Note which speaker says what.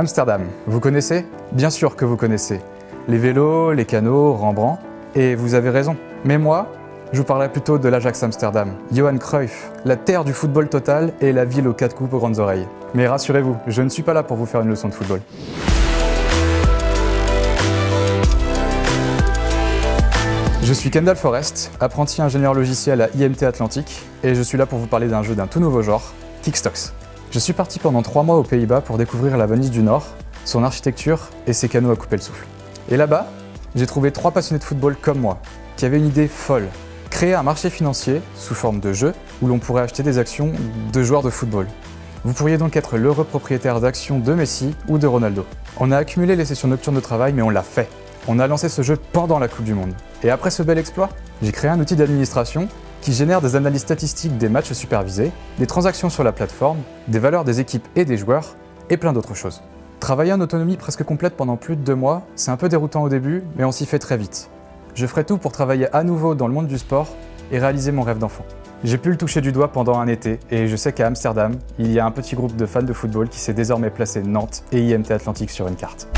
Speaker 1: Amsterdam, vous connaissez? Bien sûr que vous connaissez. Les vélos, les canaux, Rembrandt, et vous avez raison. Mais moi, je vous parlerai plutôt de l'Ajax Amsterdam, Johan Cruyff, la terre du football total et la ville aux quatre coupes aux grandes oreilles. Mais rassurez-vous, je ne suis pas là pour vous faire une leçon de football. Je suis Kendall Forest, apprenti ingénieur logiciel à IMT Atlantique, et je suis là pour vous parler d'un jeu d'un tout nouveau genre, Kickstocks. Je suis parti pendant trois mois aux Pays-Bas pour découvrir la Venise du Nord, son architecture et ses canaux à couper le souffle. Et là-bas, j'ai trouvé trois passionnés de football comme moi, qui avaient une idée folle, créer un marché financier sous forme de jeu où l'on pourrait acheter des actions de joueurs de football. Vous pourriez donc être l'heureux propriétaire d'actions de Messi ou de Ronaldo. On a accumulé les sessions nocturnes de travail, mais on l'a fait. On a lancé ce jeu pendant la Coupe du Monde. Et après ce bel exploit, j'ai créé un outil d'administration qui génère des analyses statistiques des matchs supervisés, des transactions sur la plateforme, des valeurs des équipes et des joueurs, et plein d'autres choses. Travailler en autonomie presque complète pendant plus de deux mois, c'est un peu déroutant au début, mais on s'y fait très vite. Je ferai tout pour travailler à nouveau dans le monde du sport et réaliser mon rêve d'enfant. J'ai pu le toucher du doigt pendant un été et je sais qu'à Amsterdam, il y a un petit groupe de fans de football qui s'est désormais placé Nantes et IMT Atlantique sur une carte.